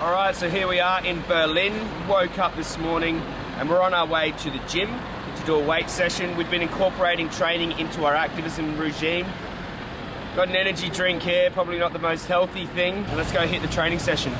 All right, so here we are in Berlin. Woke up this morning and we're on our way to the gym to do a weight session. We've been incorporating training into our activism regime. Got an energy drink here, probably not the most healthy thing. Let's go hit the training session.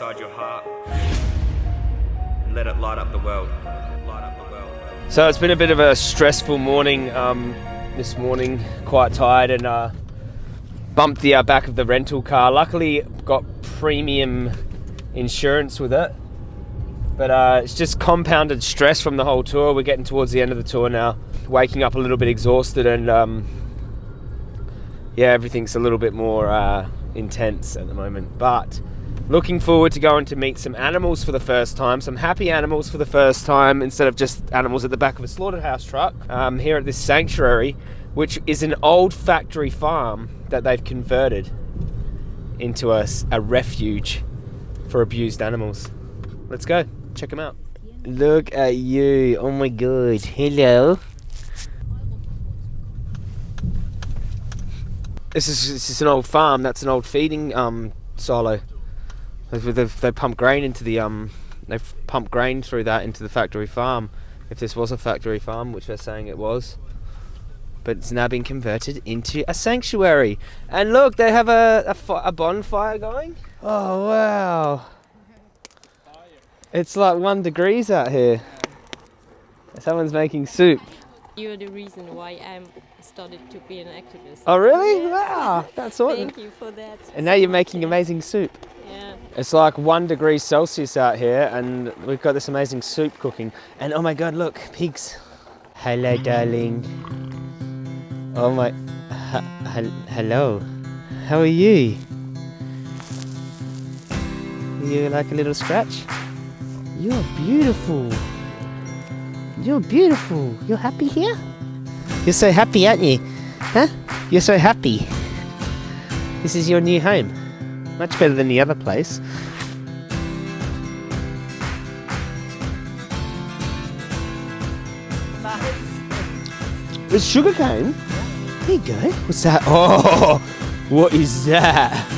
Inside your heart. And let it light up the world. Light up the world. So it's been a bit of a stressful morning um, this morning, quite tired, and uh, bumped the uh, back of the rental car. Luckily, got premium insurance with it. But uh, it's just compounded stress from the whole tour. We're getting towards the end of the tour now. Waking up a little bit exhausted, and um, yeah, everything's a little bit more uh, intense at the moment. But looking forward to going to meet some animals for the first time, some happy animals for the first time, instead of just animals at the back of a slaughterhouse truck. Um, here at this sanctuary, which is an old factory farm that they've converted into a refuge for abused animals. Let's go, check them out. Look at you, oh my god, hello. This is, this is an old farm, that's an old feeding um, silo. They've, they've, they pump grain into the um, they've pumped grain through that into the factory farm. If this was a factory farm, which they're saying it was, but it's now been converted into a sanctuary. And look, they have a a, a bonfire going. Oh wow! It's like one degrees out here. Someone's making soup. You're the reason why I'm started to be an activist. Oh really? Yes. Wow, that's awesome. Thank you for that. And now you're making amazing soup. It's like one degree Celsius out here, and we've got this amazing soup cooking. And oh my god, look, pigs. Hello, darling. Oh my. hello. How are you? You like a little scratch? You're beautiful. You're beautiful. You're happy here? You're so happy, aren't you? Huh? You're so happy. This is your new home. Much better than the other place. It's sugar cane. There you go. What's that? Oh, what is that?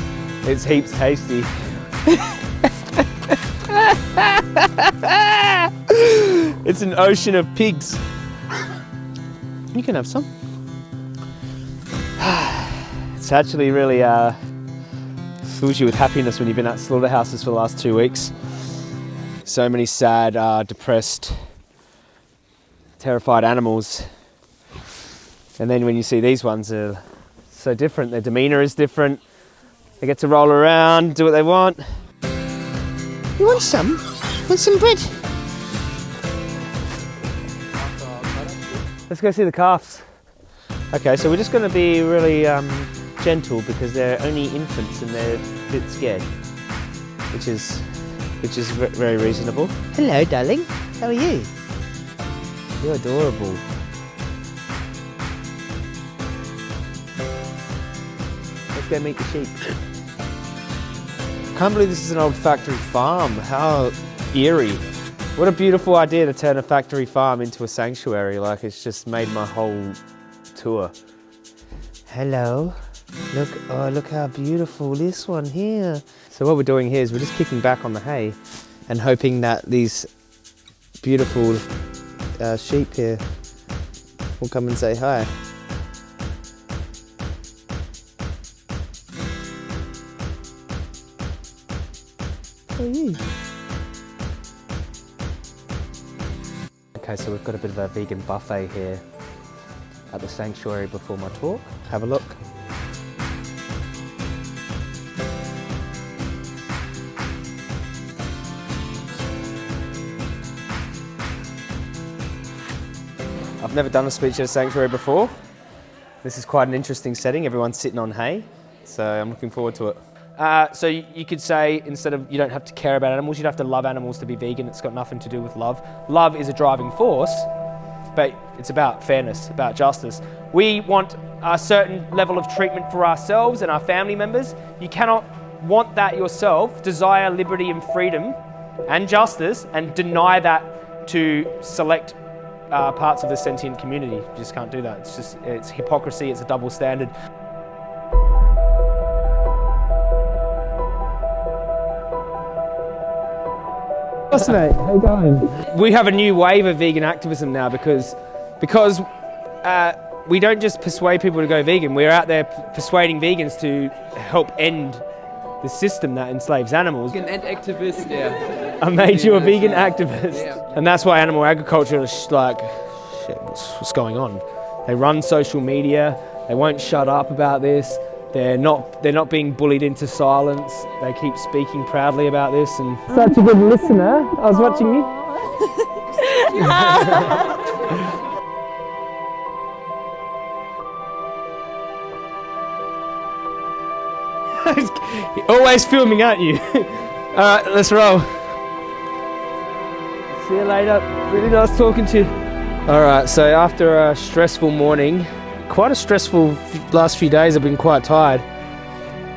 It's heaps tasty. it's an ocean of pigs. You can have some. It's actually really uh, fills you with happiness when you've been at slaughterhouses for the last two weeks. So many sad, uh, depressed, terrified animals. And then when you see these ones, they're so different. Their demeanour is different. They get to roll around, do what they want. You want some? Want some bread? Let's go see the calves. Okay, so we're just going to be really um, gentle because they're only infants and they're a bit scared, which is which is very reasonable. Hello, darling. How are you? You're adorable. Let's go meet the sheep. Can't believe this is an old factory farm. How eerie. What a beautiful idea to turn a factory farm into a sanctuary. Like it's just made my whole tour. Hello. Look, oh, look how beautiful this one here. So what we're doing here is we're just kicking back on the hay and hoping that these beautiful uh, sheep here will come and say hi. How are you? Okay, so we've got a bit of a vegan buffet here at the sanctuary before my talk. Have a look. I've never done a speech at a sanctuary before. This is quite an interesting setting. Everyone's sitting on hay, so I'm looking forward to it. Uh, so you, could say instead of you don't have to care about animals, you'd have to love animals to be vegan. It's got nothing to do with love. Love is a driving force, but it's about fairness, about justice. We want a certain level of treatment for ourselves and our family members. You cannot want that yourself, desire liberty and freedom and justice, and deny that to select uh, parts of the sentient community. You just can't do that. It's just it's hypocrisy. It's a double standard. What's mate? How you going? We have a new wave of vegan activism now because because uh, we don't just persuade people to go vegan. We're out there persuading vegans to help end the system that enslaves animals. Vegan and activist, yeah. I made you a vegan activist. Yeah. And that's why animal agriculture is like, shit, what's, what's going on? They run social media, they won't shut up about this. They're not, they're not being bullied into silence. They keep speaking proudly about this and... Such a good listener. I was watching you. Always filming, aren't you? Alright, let's roll. See you later. Really nice talking to you. Alright, so after a stressful morning, quite a stressful last few days. I've been quite tired.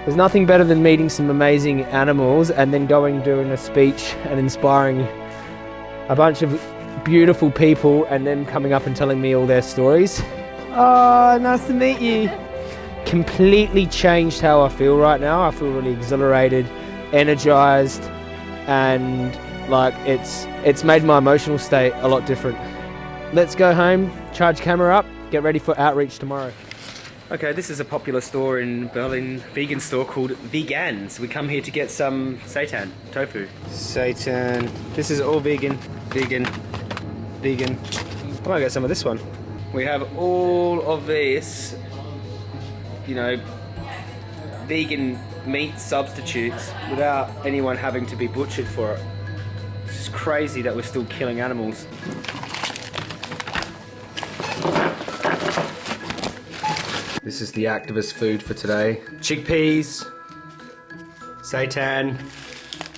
There's nothing better than meeting some amazing animals and then going doing a speech and inspiring a bunch of beautiful people and then coming up and telling me all their stories. Oh, nice to meet you. Completely changed how I feel right now. I feel really exhilarated, energized, and like it's it's made my emotional state a lot different. Let's go home, charge camera up, get ready for outreach tomorrow. Okay, this is a popular store in Berlin, vegan store called Veganz. We come here to get some seitan, tofu. Seitan, this is all vegan, vegan, vegan. I might get some of this one. We have all of this, you know, vegan meat substitutes without anyone having to be butchered for it. It's crazy that we're still killing animals. This is the activist food for today. Chickpeas, seitan,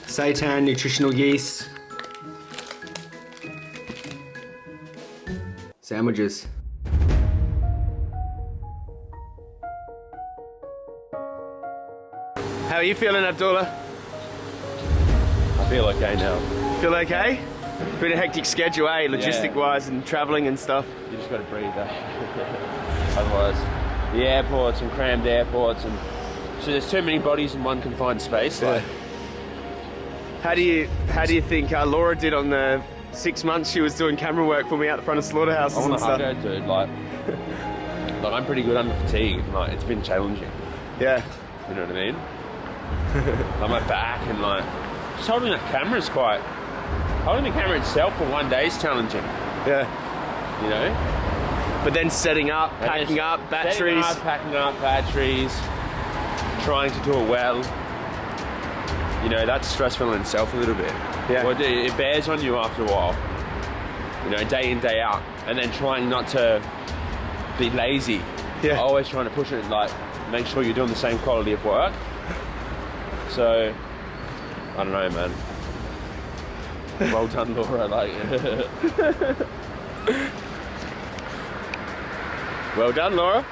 seitan nutritional yeast, sandwiches. How are you feeling, Abdullah? I feel okay now. Feel okay? Been a hectic schedule, eh? Logistic yeah. wise and travelling and stuff. You just gotta breathe, eh? Otherwise the airports and crammed airports and so there's too many bodies in one confined space. Like, how do you how do you think uh, Laura did on the six months she was doing camera work for me out the front of slaughterhouses I'm and stuff? Go, dude. Like, like I'm pretty good under fatigue. Like it's been challenging. Yeah. You know what I mean? like my back and like just holding that camera is quite holding the camera itself for one day is challenging. Yeah. You know? But then setting up, packing up, batteries. Up, packing up batteries, trying to do it well. You know, that's stressful in itself a little bit. Yeah. Well, it bears on you after a while. You know, day in, day out. And then trying not to be lazy. Yeah. Always trying to push it, like, make sure you're doing the same quality of work. So, I don't know, man. well done, Laura. Like, Well done, Laura.